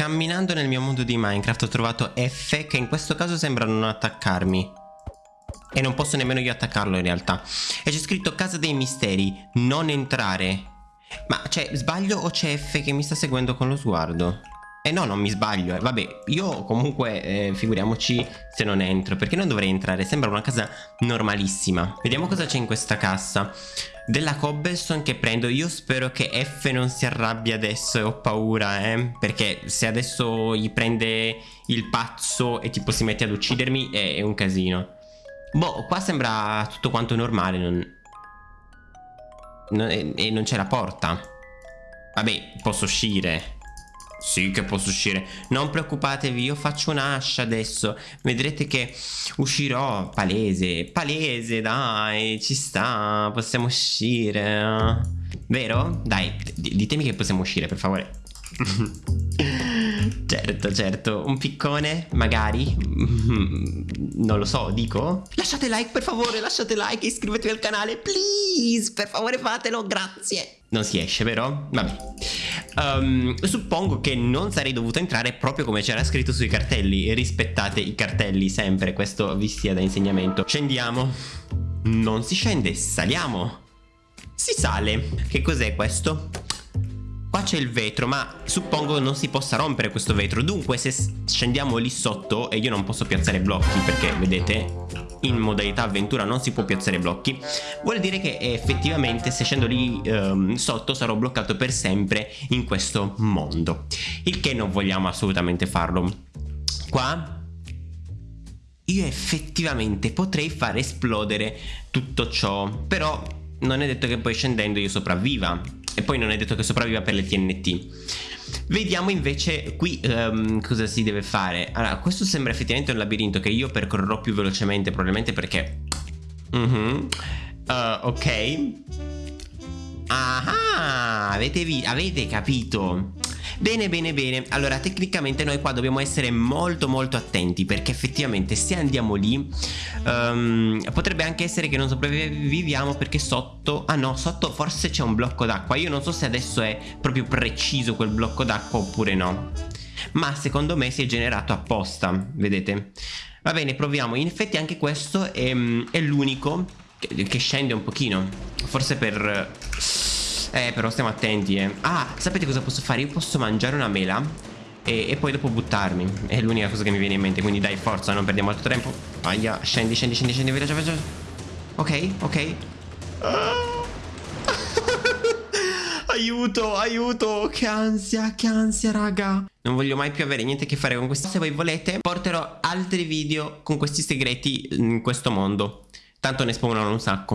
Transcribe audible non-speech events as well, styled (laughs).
Camminando nel mio mondo di Minecraft ho trovato F che in questo caso sembra non attaccarmi. E non posso nemmeno io attaccarlo in realtà. E c'è scritto casa dei misteri, non entrare. Ma cioè, sbaglio o c'è F che mi sta seguendo con lo sguardo? Eh no, non mi sbaglio. Eh. Vabbè, io comunque eh, figuriamoci se non entro. Perché non dovrei entrare? Sembra una casa normalissima. Vediamo cosa c'è in questa cassa. Della cobblestone che prendo. Io spero che F non si arrabbia adesso e ho paura, eh. Perché se adesso gli prende il pazzo e tipo si mette ad uccidermi è, è un casino. Boh, qua sembra tutto quanto normale. Non... non e, e non c'è la porta. Vabbè, posso uscire. Sì che posso uscire. Non preoccupatevi io faccio un'ascia adesso. Vedrete che uscirò Palese Palese dai ci sta Possiamo uscire. Vero? Dai ditemi che possiamo uscire per favore. (laughs) Certo, certo, un piccone, magari, non lo so, dico? Lasciate like per favore, lasciate like e iscrivetevi al canale, please, per favore fatelo, grazie. Non si esce, vero? Vabbè um, Suppongo che non sarei dovuto entrare proprio come c'era scritto sui cartelli. Rispettate i cartelli sempre, questo vi sia da insegnamento. Scendiamo. Non si scende, saliamo. Si sale. Che cos'è questo? Qua c'è il vetro ma suppongo non si possa rompere questo vetro. Dunque se scendiamo lì sotto e io non posso piazzare blocchi perché vedete in modalità avventura non si può piazzare blocchi. Vuol dire che effettivamente se scendo lì um, sotto sarò bloccato per sempre in questo mondo. Il che non vogliamo assolutamente farlo. Qua io effettivamente potrei far esplodere tutto ciò Però non è detto che poi scendendo io sopravviva. E poi non è detto che sopravviva per le TNT Vediamo invece qui um, cosa si deve fare. Allora questo sembra effettivamente un labirinto che io percorrerò più velocemente probabilmente perché mm -hmm. uh, Ok. Ah, avete, avete capito Bene bene bene. Allora tecnicamente noi qua dobbiamo essere molto molto attenti Perché effettivamente se andiamo lì um, Potrebbe anche essere che non sopravviviamo Perché sotto Ah no sotto forse c'è un blocco d'acqua. Io non so se adesso è proprio preciso quel blocco d'acqua oppure no Ma secondo me si è generato apposta Vedete? Va bene proviamo. In effetti anche questo è, è l'unico che, che scende un pochino Forse per eh però stiamo attenti eh. Ah sapete cosa posso fare? Io posso mangiare una mela e, e poi dopo buttarmi. È l'unica cosa che mi viene in mente Quindi dai forza non perdiamo altro tempo. Aia scendi scendi scendi scendi veloce veloce Ok ok. (laughs) Aiuto, aiuto, che ansia, che ansia raga. Non voglio mai più avere niente a che fare con questo. Se voi volete porterò altri video con questi segreti in questo mondo. Tanto ne spawnano un sacco